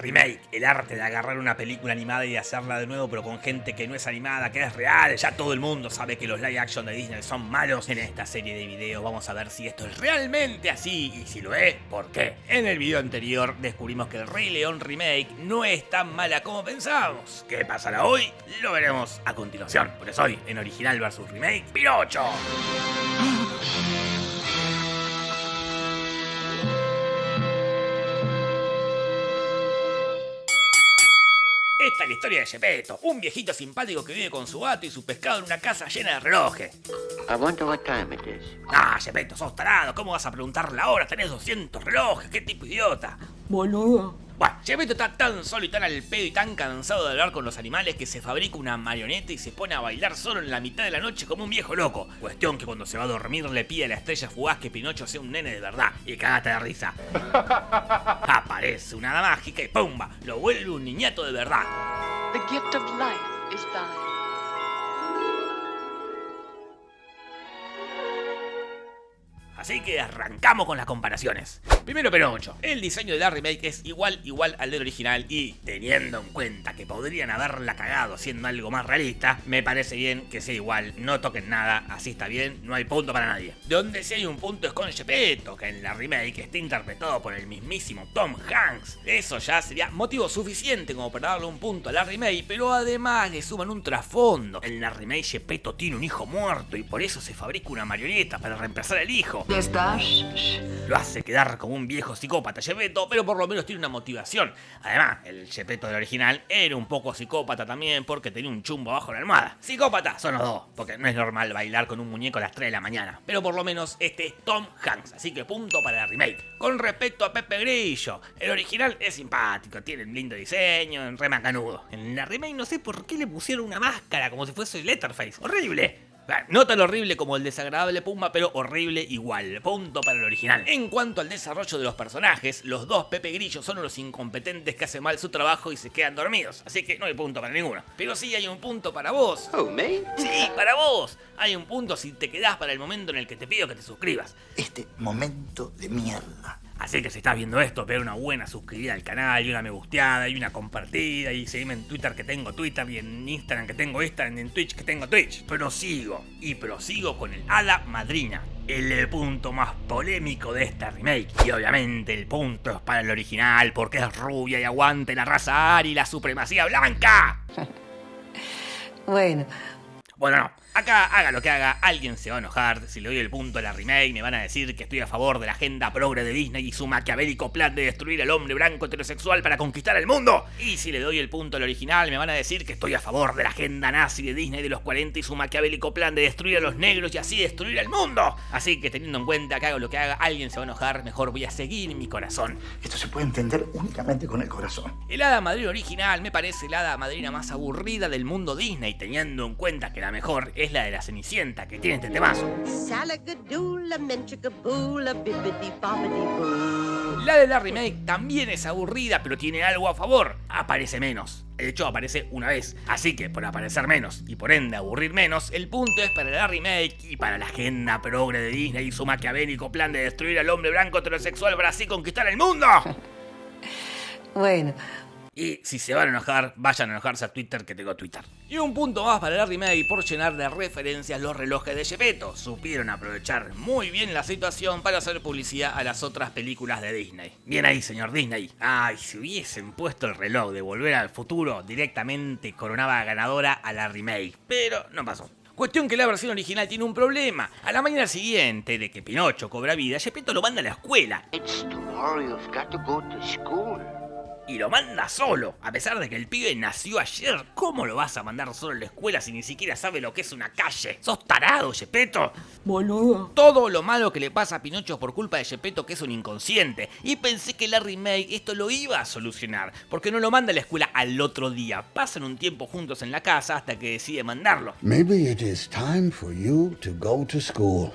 remake, el arte de agarrar una película animada y hacerla de nuevo pero con gente que no es animada, que es real. Ya todo el mundo sabe que los live action de Disney son malos. En esta serie de videos vamos a ver si esto es realmente así y si lo es, ¿por qué? En el video anterior descubrimos que el Rey León remake no es tan mala como pensábamos. ¿Qué pasará hoy? Lo veremos a continuación. Por eso hoy, en original versus remake, Pinocho. La historia de Gepetto, un viejito simpático que vive con su gato y su pescado en una casa llena de relojes. I wonder what time it is. Ah, Gepetto, sos tarado, ¿cómo vas a preguntar la hora? Tenés 200 relojes, qué tipo idiota. Boludo. Bueno, Gepetto está tan solo y tan al pedo y tan cansado de hablar con los animales que se fabrica una marioneta y se pone a bailar solo en la mitad de la noche como un viejo loco. Cuestión que cuando se va a dormir le pide a la estrella fugaz que Pinocho sea un nene de verdad y cagate de risa. Aparece una hada mágica y ¡pumba! Lo vuelve un niñato de verdad. The gift of life is thine. Así que arrancamos con las comparaciones. Primero Pinocho, el diseño de la remake es igual igual al del original y teniendo en cuenta que podrían haberla cagado haciendo algo más realista, me parece bien que sea igual, no toquen nada, así está bien, no hay punto para nadie. Donde sí hay un punto es con Gepetto, que en la remake está interpretado por el mismísimo Tom Hanks. Eso ya sería motivo suficiente como para darle un punto a la remake, pero además le suman un trasfondo. En la remake Gepetto tiene un hijo muerto y por eso se fabrica una marioneta para reemplazar al hijo. Lo hace quedar como un viejo psicópata Gepetto, pero por lo menos tiene una motivación. Además, el Gepetto del original era un poco psicópata también porque tenía un chumbo bajo la almohada. Psicópata son los dos, porque no es normal bailar con un muñeco a las 3 de la mañana. Pero por lo menos este es Tom Hanks, así que punto para la remake. Con respecto a Pepe Grillo, el original es simpático, tiene un lindo diseño, re macanudo. En la remake no sé por qué le pusieron una máscara como si fuese Letterface. ¡Horrible! No tan horrible como el desagradable Pumba, pero horrible igual. Punto para el original. En cuanto al desarrollo de los personajes, los dos Pepe Grillo son los incompetentes que hacen mal su trabajo y se quedan dormidos. Así que no hay punto para ninguno. Pero sí hay un punto para vos. Oh, me? Sí, para vos. Hay un punto si te quedás para el momento en el que te pido que te suscribas. Este momento de mierda. Así que si estás viendo esto, pega una buena suscribida al canal, y una me gusteada, y una compartida, y seguime en Twitter que tengo Twitter, y en Instagram que tengo Instagram, y en Twitch que tengo Twitch. Prosigo, y prosigo con el Hada Madrina, el punto más polémico de esta remake. Y obviamente el punto es para el original, porque es rubia y aguante la raza Ari y la supremacía blanca. Bueno, Bueno, no. Acá, haga lo que haga, alguien se va a enojar. Si le doy el punto a la remake, me van a decir que estoy a favor de la agenda progre de Disney y su maquiavélico plan de destruir al hombre blanco heterosexual para conquistar el mundo. Y si le doy el punto al original, me van a decir que estoy a favor de la agenda nazi de Disney de los 40 y su maquiavélico plan de destruir a los negros y así destruir al mundo. Así que teniendo en cuenta que hago lo que haga, alguien se va a enojar, mejor voy a seguir mi corazón. Esto se puede entender únicamente con el corazón. El hada madrina original me parece la hada madrina más aburrida del mundo Disney, teniendo en cuenta que la mejor es la de la Cenicienta, que tiene este temazo. La de la remake también es aburrida, pero tiene algo a favor. Aparece menos. De hecho, aparece una vez. Así que, por aparecer menos y por ende aburrir menos, el punto es para la remake y para la agenda progre de Disney y su maquiavélico plan de destruir al hombre blanco heterosexual para así conquistar el mundo. bueno. Y si se van a enojar, vayan a enojarse a Twitter que tengo Twitter. Y un punto más para la remake por llenar de referencias los relojes de Gepetto. Supieron aprovechar muy bien la situación para hacer publicidad a las otras películas de Disney. Bien ahí, señor Disney. Ay, si hubiesen puesto el reloj de Volver al Futuro, directamente coronaba ganadora a la remake. Pero no pasó. Cuestión que la versión original tiene un problema. A la mañana siguiente de que Pinocho cobra vida, Gepetto lo manda a la escuela. It's tomorrow you've got to go to school. Y lo manda solo. A pesar de que el pibe nació ayer, ¿cómo lo vas a mandar solo a la escuela si ni siquiera sabe lo que es una calle? ¡Sos tarado, Gepetto! Boludo. Todo lo malo que le pasa a Pinocho es por culpa de Gepetto, que es un inconsciente. Y pensé que la remake esto lo iba a solucionar, porque no lo manda a la escuela al otro día. Pasan un tiempo juntos en la casa hasta que decide mandarlo. Maybe it is time for you to go to school.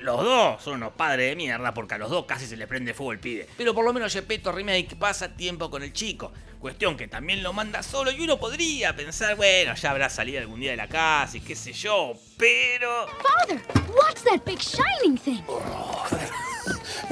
Los dos son unos padres de mierda porque a los dos casi se les prende fuego el pibe. Pero por lo menos Gepetto Remake pasa tiempo con el chico. Cuestión que también lo manda solo y uno podría pensar, bueno, ya habrá salido algún día de la casa y qué sé yo, pero... Father, what's that big shining thing?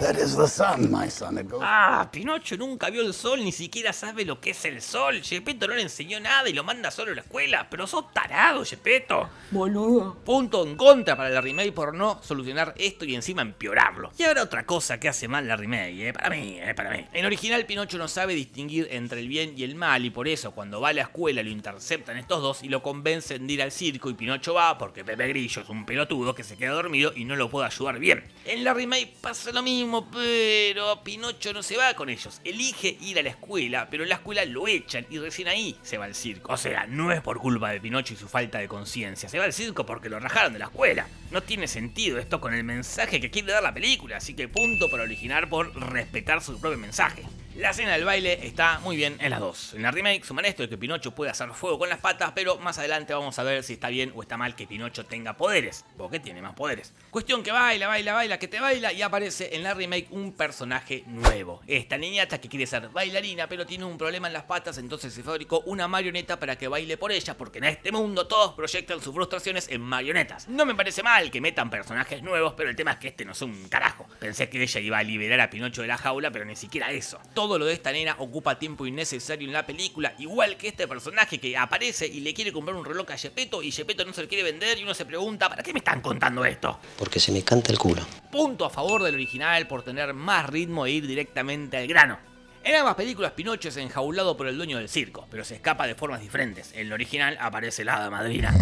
That is the sun, my son. It goes Ah, Pinocho nunca vio el sol, ni siquiera sabe lo que es el sol. Gepetto no le enseñó nada y lo manda solo a la escuela. Pero sos tarado, Gepetto. Boludo. Punto en contra para la remake por no solucionar esto y encima empeorarlo. Y ahora otra cosa que hace mal la remake, eh, para mí, eh, para mí. En original Pinocho no sabe distinguir entre el bien y el mal y por eso cuando va a la escuela lo interceptan estos dos y lo convencen de ir al circo y Pinocho va porque Pepe Grillo es un pelotudo que se queda dormido y no lo puede ayudar bien. En la remake pasa lo mismo, pero Pinocho no se va con ellos. Elige ir a la escuela, pero en la escuela lo echan y recién ahí se va al circo. O sea, no es por culpa de Pinocho y su falta de conciencia. Se va al circo porque lo rajaron de la escuela. No tiene sentido esto con el mensaje que quiere dar la película, así que punto para originar por respetar su propio mensaje. La escena del baile está muy bien en las dos. En la remake suman esto de que Pinocho puede hacer fuego con las patas, pero más adelante vamos a ver si está bien o está mal que Pinocho tenga poderes, porque tiene más poderes. Cuestión que baila, baila, baila, que te baila y aparece en la remake un personaje nuevo. Esta niñata que quiere ser bailarina, pero tiene un problema en las patas, entonces se fabricó una marioneta para que baile por ella, porque en este mundo todos proyectan sus frustraciones en marionetas. No me parece mal que metan personajes nuevos, pero el tema es que este no es un carajo. Pensé que ella iba a liberar a Pinocho de la jaula, pero ni siquiera eso. Todo lo de esta nena ocupa tiempo innecesario en la película, igual que este personaje que aparece y le quiere comprar un reloj a Gepetto y Gepetto no se lo quiere vender y uno se pregunta, ¿para qué me están contando esto? Porque se me canta el culo. Punto a favor del original por tener más ritmo e ir directamente al grano. En ambas películas Pinocho es enjaulado por el dueño del circo, pero se escapa de formas diferentes. En el original aparece la hada madrina.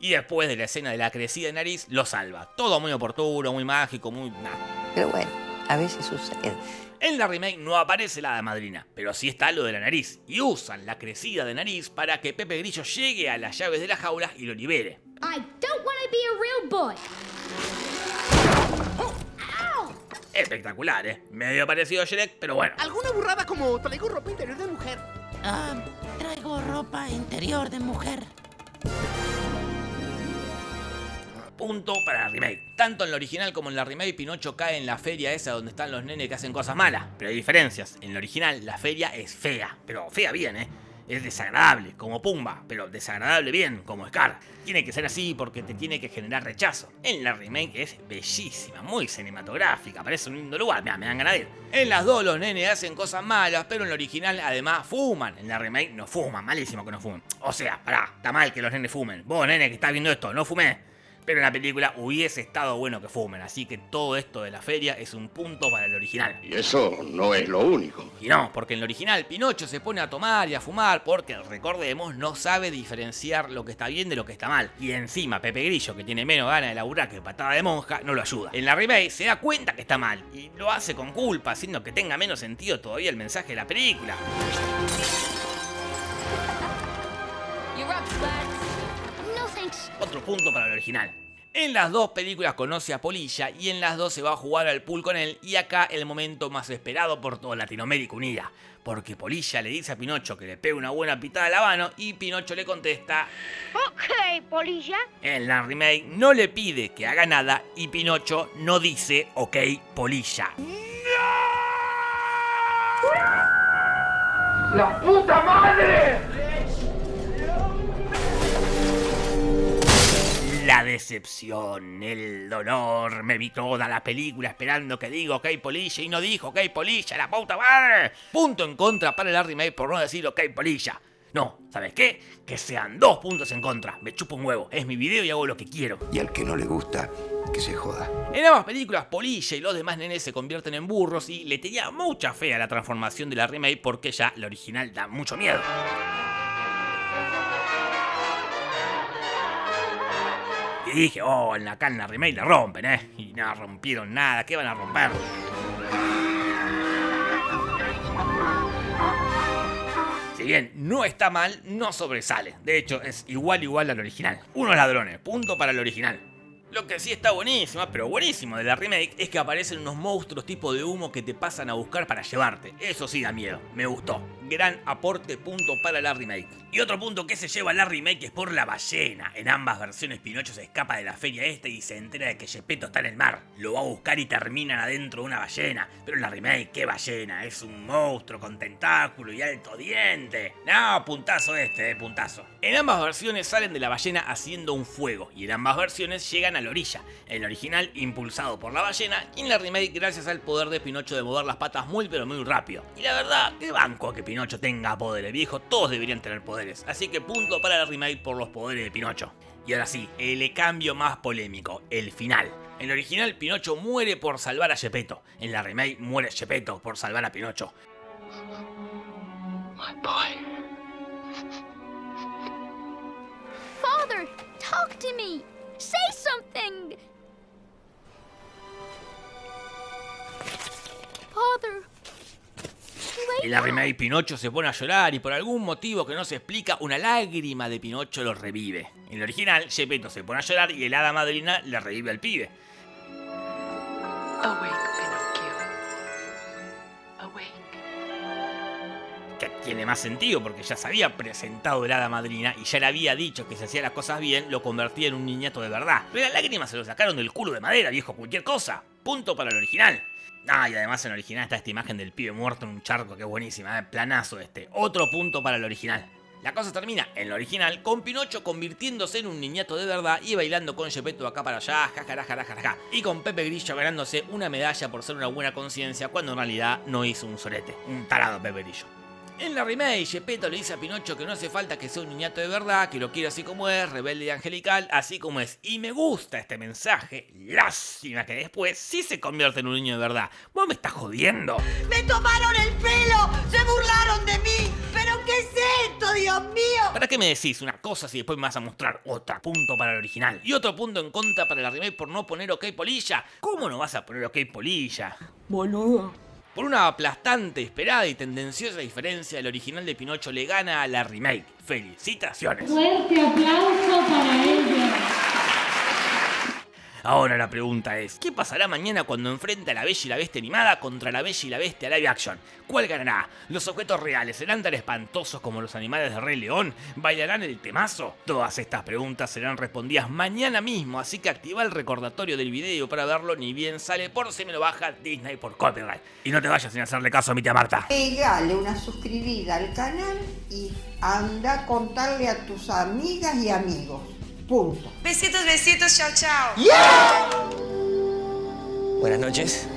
Y después de la escena de la crecida de nariz, lo salva. Todo muy oportuno, muy mágico, muy... nah. Pero bueno, a veces sucede. En la remake no aparece la hada madrina, pero sí está lo de la nariz, y usan la crecida de nariz para que Pepe Grillo llegue a las llaves de la jaula y lo libere. I don't want to be a real boy. Espectacular, ¿eh? Medio parecido a Shrek, pero bueno. ¿Alguna burrada como traigo ropa interior de mujer? Ah, traigo ropa interior de mujer. Punto para la remake. Tanto en la original como en la remake, Pinocho cae en la feria esa donde están los nenes que hacen cosas malas. Pero hay diferencias. En la original, la feria es fea. Pero fea bien, ¿eh? Es desagradable, como Pumba, pero desagradable bien, como Scar. Tiene que ser así porque te tiene que generar rechazo. En la remake es bellísima, muy cinematográfica, parece un lindo lugar, me dan ganas de ir. En las dos los nenes hacen cosas malas, pero en la original además fuman. En la remake no fuman, malísimo que no fumen. O sea, pará, está mal que los nenes fumen. Vos, nene, que estás viendo esto, no fumé. Pero en la película hubiese estado bueno que fumen, así que todo esto de la feria es un punto para el original. Y eso no es lo único. Y no, porque en el original Pinocho se pone a tomar y a fumar porque, recordemos, no sabe diferenciar lo que está bien de lo que está mal. Y encima Pepe Grillo, que tiene menos ganas de laburar que patada de monja, no lo ayuda. En la remake se da cuenta que está mal y lo hace con culpa, haciendo que tenga menos sentido todavía el mensaje de la película. Otro punto para el original. En las dos películas conoce a Polilla y en las dos se va a jugar al pool con él y acá el momento más esperado por toda Latinoamérica unida. Porque Polilla le dice a Pinocho que le pegue una buena pitada a la mano y Pinocho le contesta Ok, Polilla. en la remake no le pide que haga nada y Pinocho no dice ok Polilla. ¡La puta madre! Decepción, el dolor, me vi toda la película esperando que diga ok Polilla y no dijo ok Polilla, la puta madre. Punto en contra para la remake por no decir ok Polilla. No, ¿sabes qué? Que sean dos puntos en contra. Me chupo un huevo. Es mi video y hago lo que quiero. Y al que no le gusta, que se joda. En ambas películas, Polilla y los demás nenes se convierten en burros y le tenía mucha fe a la transformación de la remake porque ya la original da mucho miedo. Y dije, oh, en la acá la remake la rompen, ¿eh? Y no rompieron nada, ¿qué van a romper? Si bien no está mal, no sobresale. De hecho, es igual igual al original. Unos ladrones, punto para el original. Lo que sí está buenísimo, pero buenísimo de la remake es que aparecen unos monstruos tipo de humo que te pasan a buscar para llevarte. Eso sí da miedo, me gustó. Gran aporte punto para la remake. Y otro punto que se lleva la remake es por la ballena. En ambas versiones Pinocho se escapa de la feria esta y se entera de que Gepetto está en el mar. Lo va a buscar y terminan adentro de una ballena. Pero en la remake, ¿qué ballena? Es un monstruo con tentáculo y alto diente. No, puntazo este, eh, puntazo. En ambas versiones salen de la ballena haciendo un fuego y en ambas versiones llegan a la orilla. En el original impulsado por la ballena y en la remake gracias al poder de Pinocho de mover las patas muy pero muy rápido. Y la verdad, qué banco que Pinocho tenga poderes, viejo, todos deberían tener poderes. Así que punto para la remake por los poderes de Pinocho. Y ahora sí, el cambio más polémico, el final. En el original, Pinocho muere por salvar a Gepetto. En la remake, muere Gepetto por salvar a Pinocho. My boy. Father, talk to me. Say something. Father. En la remake Pinocho se pone a llorar y por algún motivo que no se explica, una lágrima de Pinocho lo revive. En el original, Gepetto se pone a llorar y el hada madrina le revive al pibe. Que tiene más sentido porque ya se había presentado el hada madrina y ya le había dicho que si hacía las cosas bien lo convertía en un niñato de verdad. Pero las lágrimas se lo sacaron del culo de madera, viejo, cualquier cosa. Punto para el original. Ah, y además en el original está esta imagen del pibe muerto en un charco, que es buenísima, ¿eh? planazo este. Otro punto para el original. La cosa termina en el original con Pinocho convirtiéndose en un niñato de verdad y bailando con Gepetto acá para allá, jajarajarajaja. Y con Pepe Grillo ganándose una medalla por ser una buena conciencia cuando en realidad no hizo un sorete. Un tarado Pepe Grillo. En la remake, Gepetto le dice a Pinocho que no hace falta que sea un niñato de verdad, que lo quiere así como es, rebelde y angelical, así como es. Y me gusta este mensaje. Lástima que después sí se convierte en un niño de verdad. ¿Vos me estás jodiendo? ¡Me tomaron el pelo! ¡Se burlaron de mí! ¿Pero qué es esto, Dios mío? ¿Para qué me decís una cosa si después me vas a mostrar otra? Punto para el original. Y otro punto en contra para la remake por no poner OK Polilla. ¿Cómo no vas a poner OK Polilla? Boludo. Por una aplastante, esperada y tendenciosa diferencia, el original de Pinocho le gana a la remake. ¡Felicitaciones! Fuerte aplauso para ella. Ahora la pregunta es, ¿qué pasará mañana cuando enfrente a la Bella y la Bestia animada contra la Bella y la Bestia live action? ¿Cuál ganará? ¿Los objetos reales serán tan espantosos como los animales de Rey León? ¿Bailarán el temazo? Todas estas preguntas serán respondidas mañana mismo, así que activa el recordatorio del video para verlo ni bien sale por si me lo baja Disney por copyright. Y no te vayas sin hacerle caso a mi tía Marta. Pegale una suscribida al canal y anda a contarle a tus amigas y amigos. Punto. Besitos, besitos, chao, chao. Buenas noches.